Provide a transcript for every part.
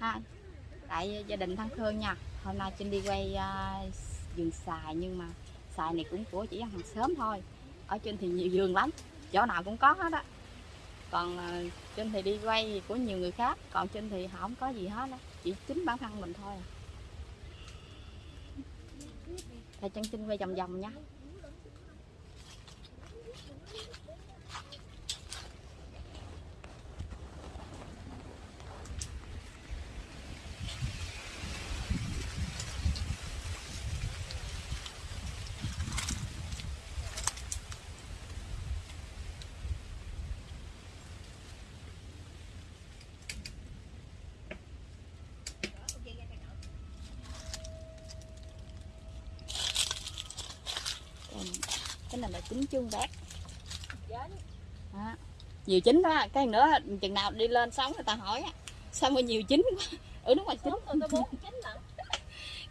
ha. Tại gia đình thân thương nha. Hôm nay Trinh đi quay uh, vườn xài nhưng mà xài này cũng của chỉ hàng sớm thôi. Ở trên thì nhiều vườn lắm chỗ nào cũng có hết á. Còn à, uh, trên thì đi quay của nhiều người khác còn trên thì không có gì hết á. Chỉ chính bản thân mình thôi à. Thầy chân Trinh quay vòng vòng nha Còn cái này là trứng chuông bát đó. nhiều chín đó. Cái nữa chừng nào đi lên sống người ta hỏi sao mà nhiều chín quá? Ừ đúng rồi chín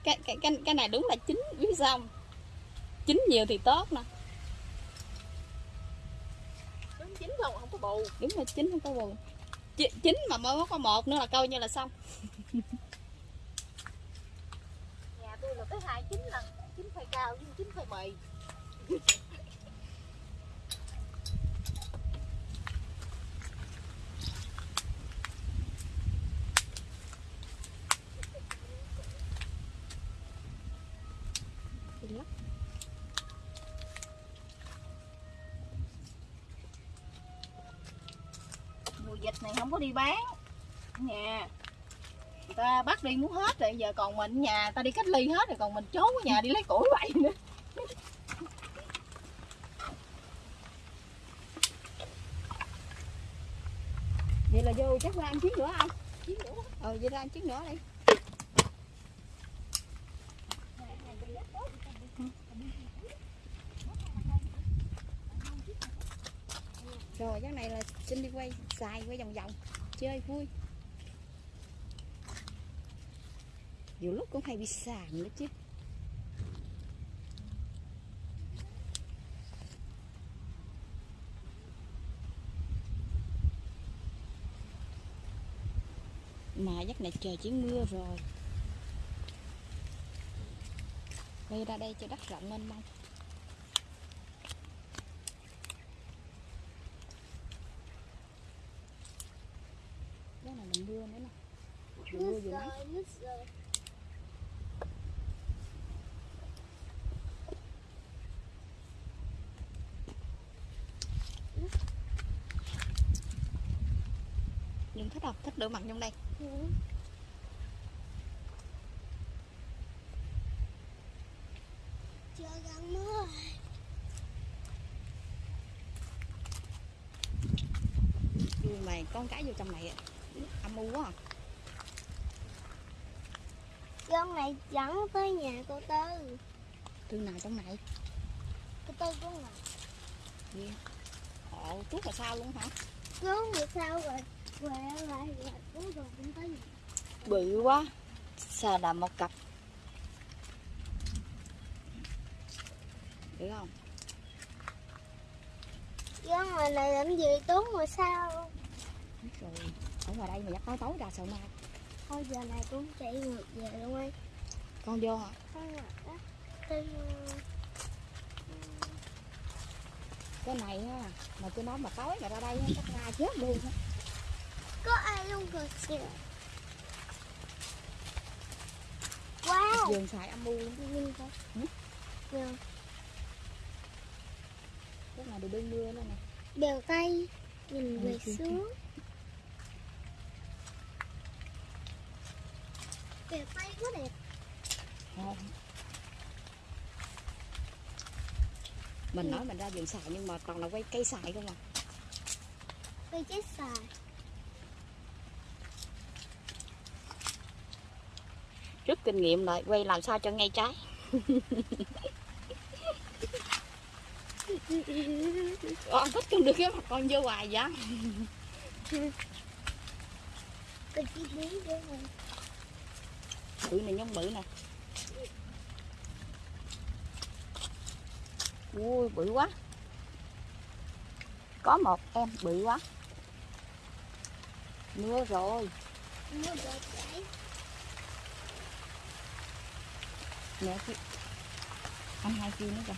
cái, cái, cái, cái này đúng là chín biết sao không? chín nhiều thì tốt nè Đúng chín không, không có bù. Đúng là chín không có Chi- chín mà mới có một nữa là coi như là xong. Nhà tôi là tới hai chín lần. Chín phơi cao với chín phơi mì vịt này không có đi bán. Nhà, Người ta bắt đi muốn hết rồi, Giờ còn mình nhà ta đi cách ly hết rồi, Còn mình trốn ở nhà đi lấy củi vậy nữa. Vậy là vô, chắc ra ăn chiến nữa không? Ờ vậy ra ăn chiến nữa đi. Rồi cái này là xin đi quay, xài quay vòng vòng, chơi vui. Nhiều lúc cũng hay bị sàn nữa chứ. Mà giấc này trời chỉ mưa rồi. Quay ra đây cho đất rộng mênh mông cái này là mưa nữa mưa vừa nắng đừng thích không? Thích đỡ mặt trong đây. Chưa gần mưa mày con cái vô trong này á. Âm u quá à. Con này dẫn tới nhà cô Tư từ nào trong này? Cô Tư của ngồi Gì? ồ tuốt là sao luôn hả? Cứu người sao rồi? Quẹ lại rồi cứu rồi cũng tới nhà. Bự quá. Sao là một cặp. Được không? Con ngoài này làm gì tốn mà sao Biết rồi ở ngoài đây mà dắt tối tối ra sợ ma. Thôi giờ này cũng chạy ngược về luôn ấy. Con vô hả? Đó. Tư cái này á mà tôi nói mà tối mà ra đây chắc ra chết luôn á. Có ai luôn kìa kìa. Wow. Vườn xài âm u luôn Ừ? Nè cái này được đương mưa nữa nè. Bèo tay Nhìn về xuống Bèo tay quá đẹp. Không. mình nói mình ra vườn xài nhưng mà toàn là quay cây xài không à. Cây chết xài. Rút kinh nghiệm lại quay làm sao cho ngay trái. Con thích không được cái mặt con vô hoài vậy. Cây chi biến để rồi bự này nhông bự nè. Ui bự quá. Có một em bự quá. Mưa rồi. Mẹ kia Anh hai kia nữa kìa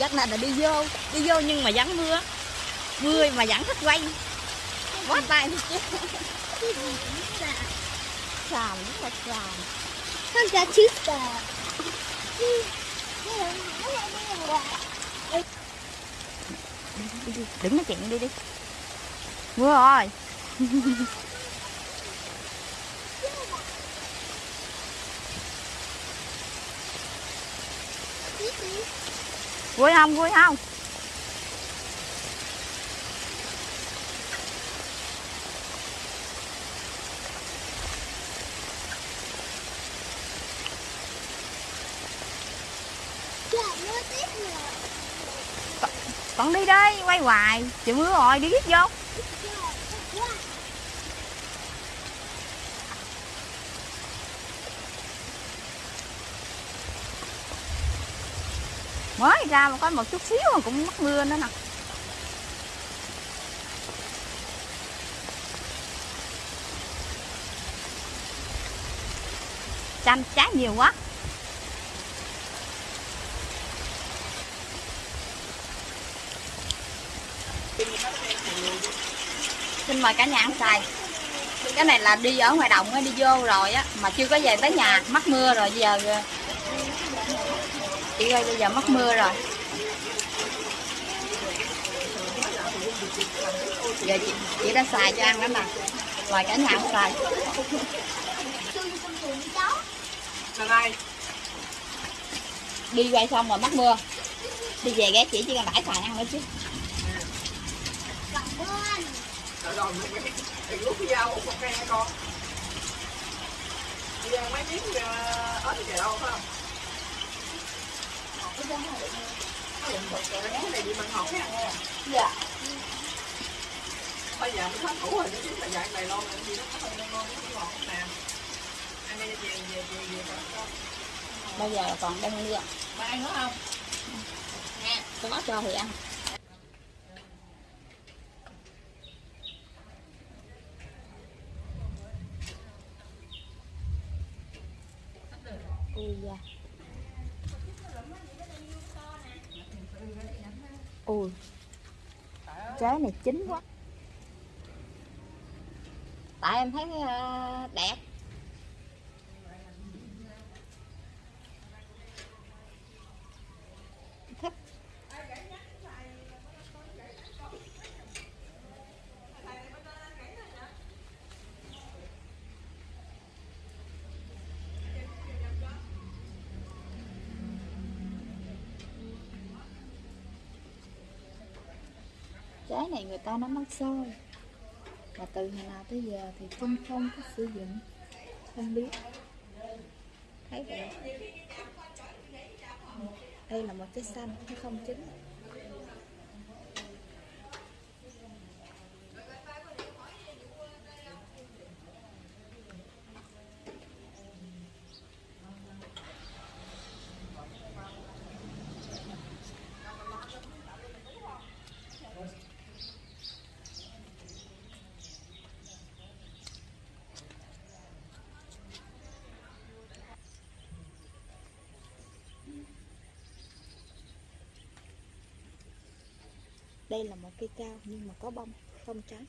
Giấc này là đi vô Đi vô nhưng mà vẫn mưa. Mưa mà vẫn thích quay. Quá tay chứ. Xàm rất là xàm con cá chích à đi đi đừng nói chuyện đi đi. Mưa rồi vui không vui không con còn đi đây quay hoài trời mưa rồi đi ghét vô mới ra mà có một chút xíu mà cũng mất mưa nữa nè. Chanh trái nhiều quá. Xin mời cả nhà ăn xài. Cái này là đi ở ngoài đồng đi vô rồi á, mà chưa có về tới nhà, mắc mưa rồi, giờ chị ơi bây giờ mất mưa rồi. Giờ chị, chị đã xài cho ăn đó nè mời cả nhà xài. Đi quay xong rồi mất mưa. Đi về ghé chị chỉ cần đãi xài ăn nữa chứ. Rồi rồi, con? Đi ăn mấy miếng ớt kìa đâu phải không? Dạ Bây giờ mới hết củ rồi, chứ là dạng này lo mà gì nó không ngon, nó ngọt nè. Ăn đi về về về về về con. bây giờ còn đang mưa Ba ăn nữa không? có cho thì ăn ui da ui. Trái này chín quá. Tại em thấy ờ, đẹp. Trái này người ta nấu mắc xôi mà từ hồi nào tới giờ thì không không có sử dụng. Không biết. Thấy vậy. Đây là một trái xanh chứ không chín đây là một cây cao nhưng mà có bông không trái